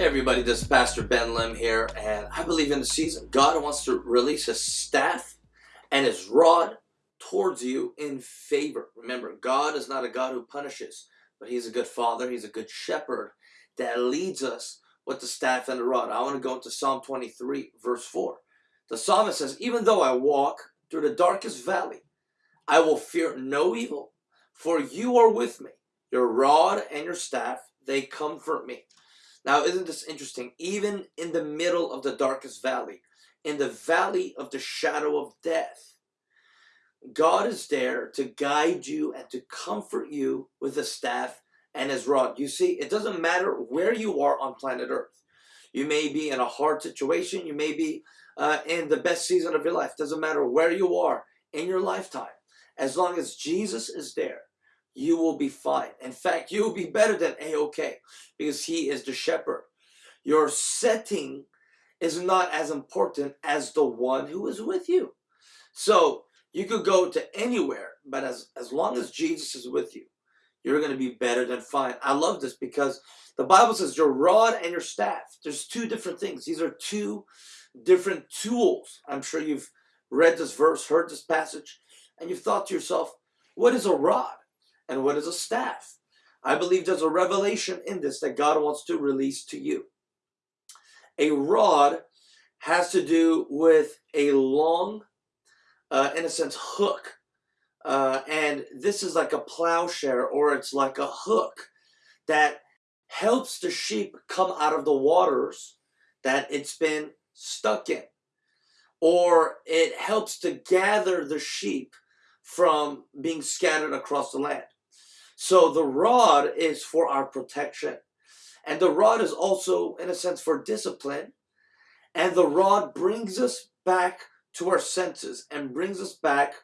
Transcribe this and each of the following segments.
everybody, this is Pastor Ben Lim here, and I believe in the season, God wants to release His staff and His rod towards you in favor. Remember, God is not a God who punishes, but He's a good Father, He's a good shepherd that leads us with the staff and the rod. I want to go into Psalm 23, verse 4. The psalmist says, Even though I walk through the darkest valley, I will fear no evil, for you are with me. Your rod and your staff, they comfort me. Now, isn't this interesting? Even in the middle of the darkest valley, in the valley of the shadow of death, God is there to guide you and to comfort you with the staff and his rod. You see, it doesn't matter where you are on planet Earth. You may be in a hard situation. You may be uh, in the best season of your life. Doesn't matter where you are in your lifetime. As long as Jesus is there, you will be fine. In fact, you will be better than A-OK because he is the shepherd. Your setting is not as important as the one who is with you. So you could go to anywhere, but as, as long as Jesus is with you, you're going to be better than fine. I love this because the Bible says your rod and your staff. There's two different things. These are two different tools. I'm sure you've read this verse, heard this passage, and you've thought to yourself, what is a rod? And what is a staff. I believe there's a revelation in this that God wants to release to you. A rod has to do with a long, uh, in a sense, hook. Uh, and this is like a plowshare or it's like a hook that helps the sheep come out of the waters that it's been stuck in. Or it helps to gather the sheep from being scattered across the land. So the rod is for our protection. And the rod is also, in a sense, for discipline. And the rod brings us back to our senses and brings us back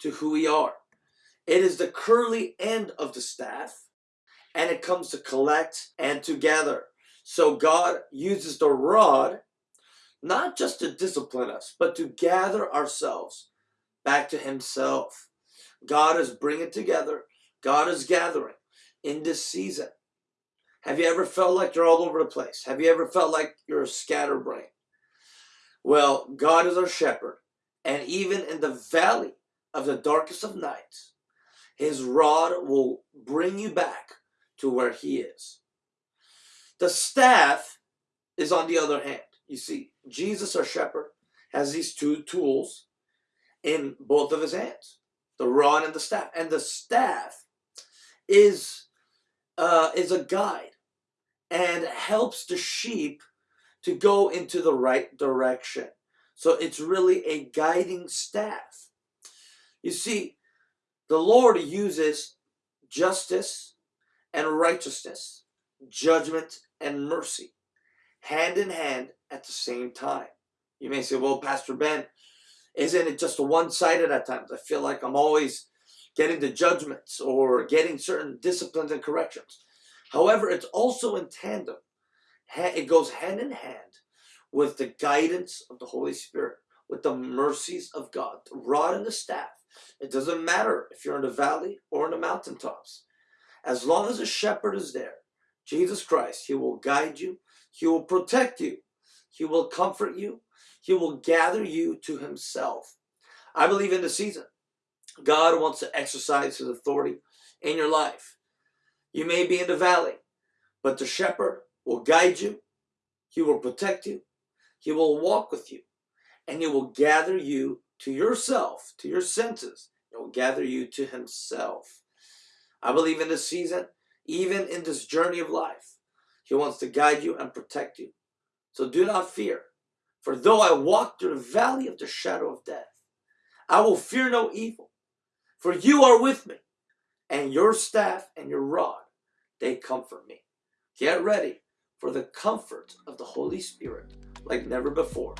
to who we are. It is the curly end of the staff and it comes to collect and to gather. So God uses the rod not just to discipline us, but to gather ourselves back to himself. God is bringing together God is gathering in this season. Have you ever felt like you're all over the place? Have you ever felt like you're a scatterbrain? Well, God is our shepherd, and even in the valley of the darkest of nights, his rod will bring you back to where he is. The staff is on the other hand. You see, Jesus, our shepherd, has these two tools in both of his hands, the rod and the staff. And the staff is uh, is a guide and helps the sheep to go into the right direction. So it's really a guiding staff. You see, the Lord uses justice and righteousness, judgment and mercy, hand in hand at the same time. You may say, well, Pastor Ben, isn't it just one-sided at times? I feel like I'm always getting the judgments or getting certain disciplines and corrections. However, it's also in tandem. It goes hand in hand with the guidance of the Holy Spirit, with the mercies of God, the rod and the staff. It doesn't matter if you're in the valley or in the mountaintops. As long as a shepherd is there, Jesus Christ, he will guide you. He will protect you. He will comfort you. He will gather you to himself. I believe in the season. God wants to exercise his authority in your life. You may be in the valley, but the shepherd will guide you. He will protect you. He will walk with you. And he will gather you to yourself, to your senses. He will gather you to himself. I believe in this season, even in this journey of life, he wants to guide you and protect you. So do not fear. For though I walk through the valley of the shadow of death, I will fear no evil for you are with me, and your staff and your rod, they comfort me. Get ready for the comfort of the Holy Spirit like never before,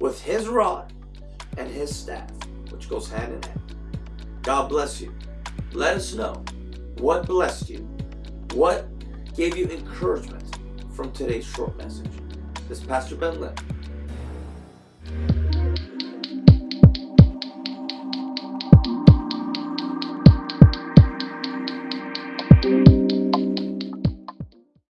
with his rod and his staff, which goes hand in hand. God bless you. Let us know what blessed you, what gave you encouragement from today's short message. This is Pastor Ben Lim